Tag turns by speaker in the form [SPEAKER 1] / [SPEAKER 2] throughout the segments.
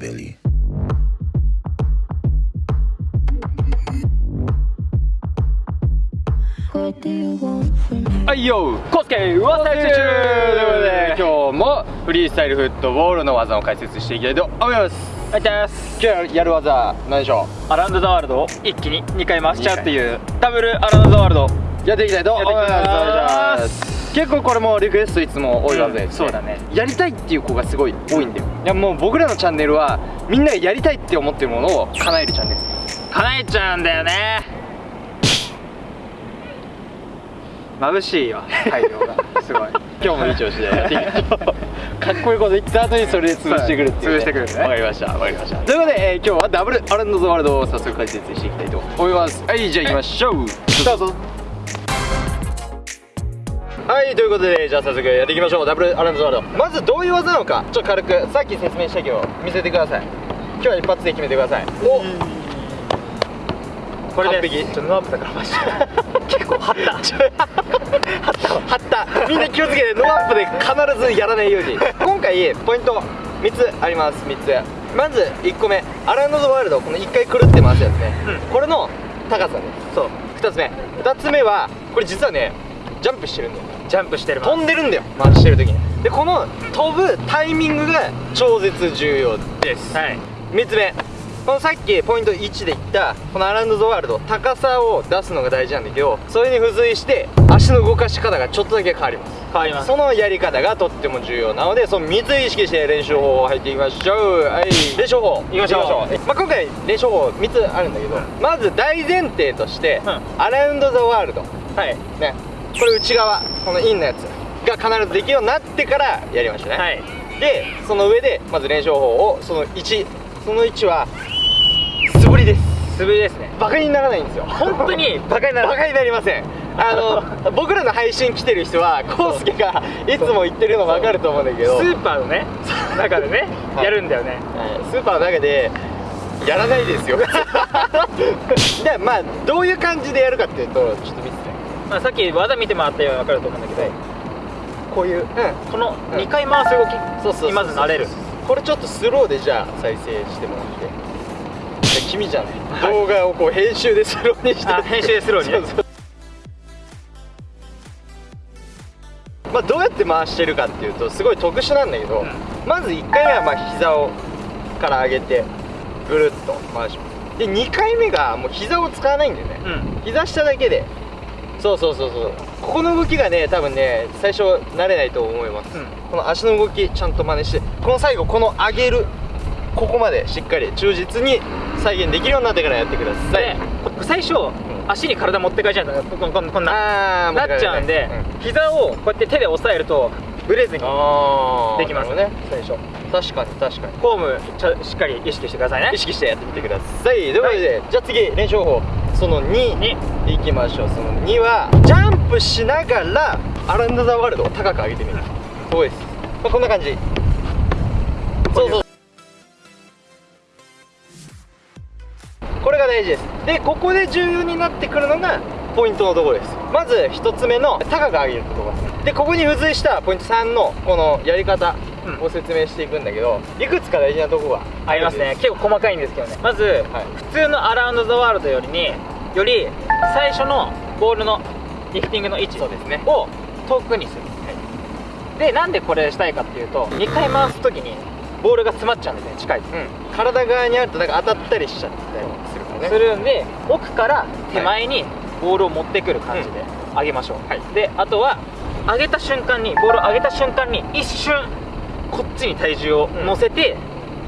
[SPEAKER 1] Billy.
[SPEAKER 2] はいよコスケワサイ中ということで今日もフリースタイルフットボールの技を解説していきたいと思います。
[SPEAKER 3] はいです。
[SPEAKER 2] 今日やる技何でしょ
[SPEAKER 3] アラウンドザワールド。を一気に2回回しちゃうっていう。ダブルアラウンドザワールド。
[SPEAKER 2] うやっていきたいと思います結構これもリクエストいつも多い技で。す、ね
[SPEAKER 3] うんそうだね。
[SPEAKER 2] やりたいっていう子がすごい多いんだよ。いやもう僕らのチャンネルはみんながやりたいって思ってるものを叶えるチャンネル
[SPEAKER 3] 叶えちゃうんだよね。眩しいわ。太陽が。すごい。
[SPEAKER 2] 今日もいい調子で。かっこいいこと言った後にそれで潰してくるっていう、ね、
[SPEAKER 3] 潰してくるね。
[SPEAKER 2] わかりました。わかりましたということで、えー今日はダブルアランドザワールドを早速解説していきたいと思います。はいじゃあ行きましょう。どうぞはいということでじゃあ早速やっていきましょう。ダブルアランドザワールド。まずどういう技なのかちょっと軽くさっき説明したけど見せてください。今日は一発で決めてください。お。
[SPEAKER 3] これでちょっとノーアップだからマジで。結構張った。
[SPEAKER 2] 張った。わ張った。みんな気をつけてノーアップで必ずやらないように。今回ポイント3つあります。3つ。まず1個目。 Around the World。この1回くるって回すやつね、
[SPEAKER 3] うん。
[SPEAKER 2] これの高さですそう。2つ目。2つ目はこれ実はねジャンプしてるんだよ。
[SPEAKER 3] ジャンプしてる。
[SPEAKER 2] 飛んでるんだよ。回してる時に。でこの飛ぶタイミングが超絶重要です。
[SPEAKER 3] はい。
[SPEAKER 2] 3つ目。このさっきポイント1で言ったこのアラウンド・ザ・ワールド高さを出すのが大事なんだけどそれに付随して足の動かし方がちょっとだけ変わります。
[SPEAKER 3] 変わります。
[SPEAKER 2] そのやり方がとっても重要なのでその3つ意識して練習法を入っていきましょう。はい。練習法。
[SPEAKER 3] いきましょう。
[SPEAKER 2] え。まあ、今回練習法3つあるんだけど、まず大前提として、
[SPEAKER 3] うん。
[SPEAKER 2] アラウンド・ザ・ワールド。
[SPEAKER 3] はい。
[SPEAKER 2] ねこれ内側このインのやつが必ずできるようになってからやりましたね、
[SPEAKER 3] はい。
[SPEAKER 2] でその上でまず練習法をその1その1は素振りです。
[SPEAKER 3] 素振りですね。
[SPEAKER 2] バカにならないんですよ。
[SPEAKER 3] 本当に？バカにならない
[SPEAKER 2] バカになりません。あの 僕らの配信来てる人はコウスケがいつも言ってるの分かると思うんだけど。
[SPEAKER 3] スーパーのね中でね
[SPEAKER 2] はい
[SPEAKER 3] やるんだよね。
[SPEAKER 2] はい。スーパーの中でやらないですよ。でまあどういう感じでやるかっていうとちょっと見せて
[SPEAKER 3] まあさっき技見てもらったように分かると思うんだけどこういう
[SPEAKER 2] うん。
[SPEAKER 3] この2回回す動き
[SPEAKER 2] そうそうそう
[SPEAKER 3] にまず慣れる。
[SPEAKER 2] これちょっとスローでじゃあ再生してもらって。で君じゃん、
[SPEAKER 3] はい。
[SPEAKER 2] 動画をこう編集でスローにして。
[SPEAKER 3] あ編集でスローに。ね
[SPEAKER 2] そうそう。まあどうやって回してるかっていうとすごい特殊なんだけど、
[SPEAKER 3] うん。
[SPEAKER 2] まず1回目はまあ膝をから上げてぐるっと回します。で2回目がもう膝を使わないんだよね、
[SPEAKER 3] うん。
[SPEAKER 2] 膝下だけでそうそうそうそう。ここの動きがね多分ね最初慣れないと思います、
[SPEAKER 3] うん。
[SPEAKER 2] この足の動きちゃんと真似してこの最後この上げるここまでしっかり忠実に再現できるようになってからやってください。
[SPEAKER 3] で最初足に体持ってかれちゃうんだよこんこんこんななっちゃうんで、膝をこうやって手で押さえるとブレずにできます。
[SPEAKER 2] ね。最初。確かに確かに。
[SPEAKER 3] フォームしっかり意識してくださいね。
[SPEAKER 2] 意識してやってみてください。ということで、じゃあ次練習法その2
[SPEAKER 3] に
[SPEAKER 2] いきましょう。その2はジャンプしながらアラウンド・ザ・ワールドを高く上げてみる。そうです、まあ、こんな感じ。そうそう。これが大事です。でここで重要になってくるのがポイントのところです。まず1つ目の高く上げるところです。ねでここに付随したポイント3のこのやり方を説明していくんだけどいくつか大事なところが
[SPEAKER 3] ありますね。結構細かいんですけどね。まず、
[SPEAKER 2] はい。
[SPEAKER 3] 普通のアラウンド・ザ・ワールドよりにより最初のボールのリフティングの位置
[SPEAKER 2] そうですね。
[SPEAKER 3] を遠くにする、でなんでこれしたいかっていうと2回回す時にボールが詰まっちゃうんですね近いと、
[SPEAKER 2] うん、体側にあるとなんか当たったりしちゃったりするからね。
[SPEAKER 3] するんで奥から手前にボールを持ってくる感じで上げましょう、
[SPEAKER 2] はい。
[SPEAKER 3] であとは上げた瞬間にボールを上げた瞬間に一瞬こっちに体重を乗せて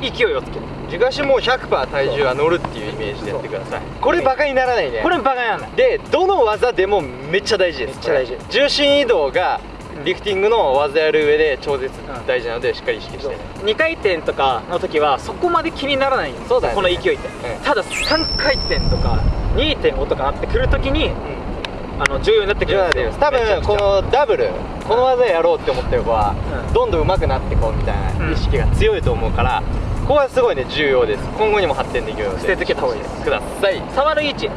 [SPEAKER 3] 勢いをつける、
[SPEAKER 2] 軸足もう100%体重が乗るっていうイメージでやってください。これバカにならないね。
[SPEAKER 3] これバカなんだ
[SPEAKER 2] でどの技でもめっちゃ大事です。
[SPEAKER 3] めっちゃ大事。
[SPEAKER 2] 重心移動がリフティングの技やる上で超絶大事なのでしっかり意識して。ね
[SPEAKER 3] 2回転とかの時はそこまで気にならないんです
[SPEAKER 2] そうだよね。
[SPEAKER 3] この勢いって、
[SPEAKER 2] うん。
[SPEAKER 3] ただ3回転とか2.5とかなってくる時にあの重要になってくるんですよ。
[SPEAKER 2] 多分このダブルこの技やろうって思ってる子は
[SPEAKER 3] うん。
[SPEAKER 2] どんどん上手くなってこうみたいな意識が強いと思うからここはすごいね重要です。今後にも発展できるので。
[SPEAKER 3] 捨てつけた方がいいです。
[SPEAKER 2] ください。
[SPEAKER 3] 触る位置。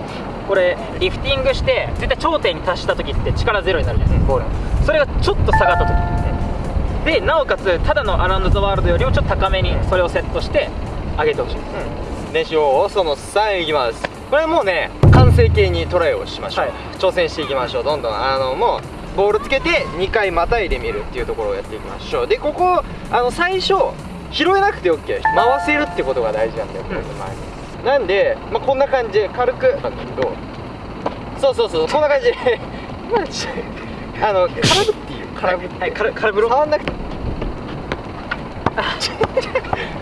[SPEAKER 3] これリフティングして絶対頂点に達した時って力ゼロになるじゃないですか。ボール。それがちょっと下がった時でなおかつただのアラウンド・ザ・ワールドよりもちょっと高めにそれをセットして上げてほしい。
[SPEAKER 2] 練習方法その3いきます。これもうね完成形にトライをしましょう、
[SPEAKER 3] はい。
[SPEAKER 2] 挑戦していきましょう。どんどん。あのもうボールつけて2回またいでみるっていうところをやっていきましょう。でここあの最初拾えなくて OK 回せるってことが大事なんだよ、こういう前。になんで、まあ、こんな感じで軽くなんだけどそうそうそうこんな感じで。あの空振っていいよ空振って、
[SPEAKER 3] はい空空振ろう
[SPEAKER 2] 触んなくて。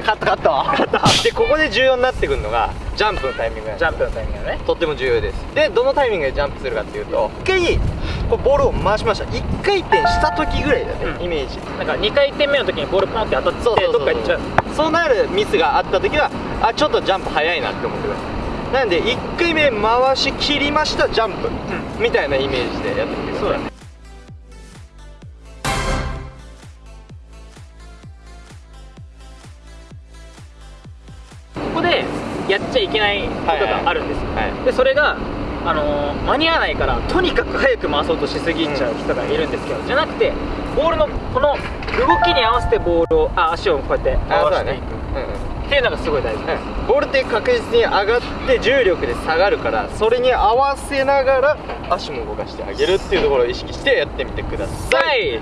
[SPEAKER 2] カットカット。でここで重要になってくるのがジャンプのタイミング
[SPEAKER 3] ジャンプのタイミングだね。
[SPEAKER 2] とっても重要です。でどのタイミングでジャンプするかっていうと一回こうボールを回しました。一回転した時ぐらいだね、
[SPEAKER 3] うん。
[SPEAKER 2] イメージ。
[SPEAKER 3] なんか2回転目の時にボールポンって当たって
[SPEAKER 2] そうそうそう
[SPEAKER 3] どっか行っちゃう。
[SPEAKER 2] そうなるミスがあった時はあちょっとジャンプ早いなって思ってくださいなんで1回目回し切りましたジャンプ、みたいなイメージでやってみてください
[SPEAKER 3] そうだね。ここでやっちゃいけないことがあるんですよ、
[SPEAKER 2] はい。
[SPEAKER 3] でそれがあのー間に合わないからとにかく早く回そうとしすぎちゃう人がいるんですけど、じゃなくてボールのこの動きに合わせてボールをあ足をこうやって
[SPEAKER 2] あそうだね。
[SPEAKER 3] 回していく。
[SPEAKER 2] うんうん。
[SPEAKER 3] っていうのがすごい大事です、
[SPEAKER 2] うんボールって確実に上がって重力で下がるからそれに合わせながら足も動かしてあげるっていうところを意識してやってみてください、
[SPEAKER 3] はい、